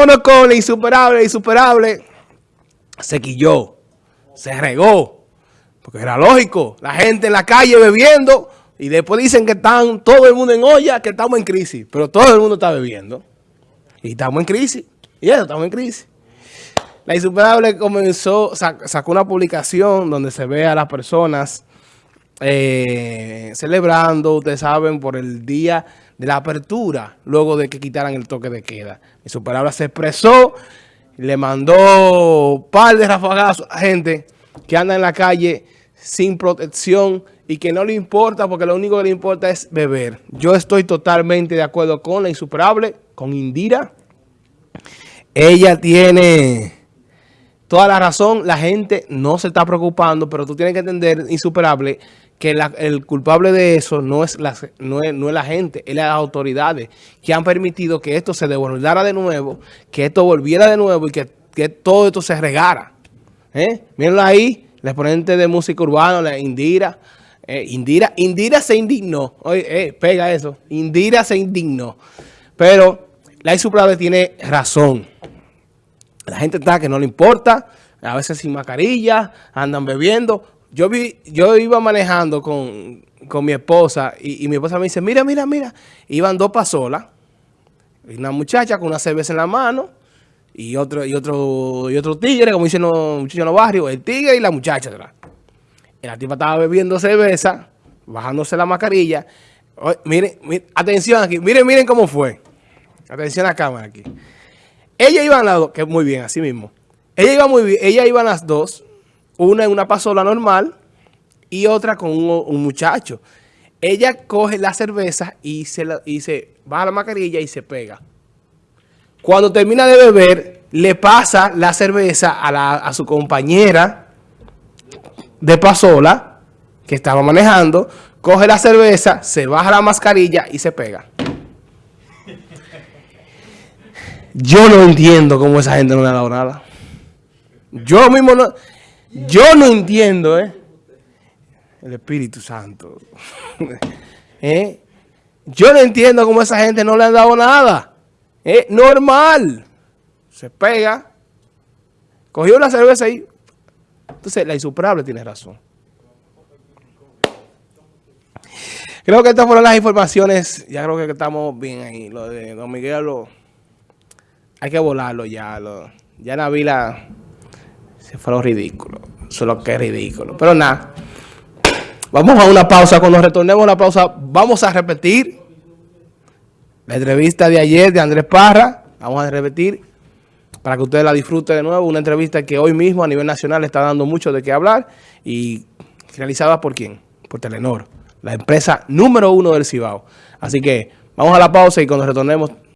Con la insuperable, insuperable, se quilló, se regó, porque era lógico, la gente en la calle bebiendo y después dicen que están todo el mundo en olla, que estamos en crisis, pero todo el mundo está bebiendo y estamos en crisis, y eso, estamos en crisis. La insuperable comenzó, sacó una publicación donde se ve a las personas eh, celebrando, ustedes saben, por el día de la apertura, luego de que quitaran el toque de queda. Y su palabra se expresó, le mandó un par de rafagazos a gente que anda en la calle sin protección y que no le importa porque lo único que le importa es beber. Yo estoy totalmente de acuerdo con la insuperable, con Indira. Ella tiene toda la razón, la gente no se está preocupando, pero tú tienes que entender, insuperable, que el culpable de eso no es, la, no, es, la gente, es las autoridades que han permitido que esto se devolviera de nuevo, que esto volviera de nuevo y que, todo esto se regara. ¿Eh? Mírenlo ahí, el exponente de música urbana, la Indira. Eh, Indira, Indira se indignó. Oye, eh, pega eso. Indira se indignó. Pero la insuperable tiene razón. La gente está que no le importa, a veces sin mascarilla, andan bebiendo yo vi, yo iba manejando con, mi esposa y, mi esposa me dice, mira, mira, mira. Iban dos pasolas, una muchacha con una cerveza en la mano y otro, y otro, y otro tigre, como dicen los muchachos en los barrios, el tigre y la muchacha atrás. Y la tipa estaba bebiendo cerveza, bajándose la mascarilla. miren, atención aquí, miren, miren cómo fue. Atención a la cámara aquí. Ella iba al lado, que muy bien, así mismo. Ella iba muy bien, ella iba a las dos una en una pasola normal y otra con un, muchacho. Ella coge la cerveza y se, la, y se baja la mascarilla y se pega. Cuando termina de beber, le pasa la cerveza a, a su compañera de pasola que estaba manejando, coge la cerveza, se baja la mascarilla y se pega. Yo no entiendo cómo esa gente no le ha dado nada. Yo mismo no... Yo no entiendo, ¿eh? El Espíritu Santo. ¿Eh? Yo no entiendo cómo esa gente no le han dado nada. Es normal. Se pega. Cogió la cerveza ahí. Entonces, la insuperable tiene razón. Creo que estas fueron las informaciones. Ya creo que estamos bien ahí. Lo de Don Miguel, lo, hay que volarlo ya. Lo, ya Navila se fue lo ridículo. Eso que es ridículo. Pero nada. Vamos a una pausa. Cuando retornemos a la pausa, vamos a repetir la entrevista de ayer de Andrés Parra. Vamos a repetir para que ustedes la disfruten de nuevo. Una entrevista que hoy mismo a nivel nacional está dando mucho de qué hablar. Y realizada por quién? Por Telenor. La empresa número uno del Cibao. Así que vamos a la pausa y cuando retornemos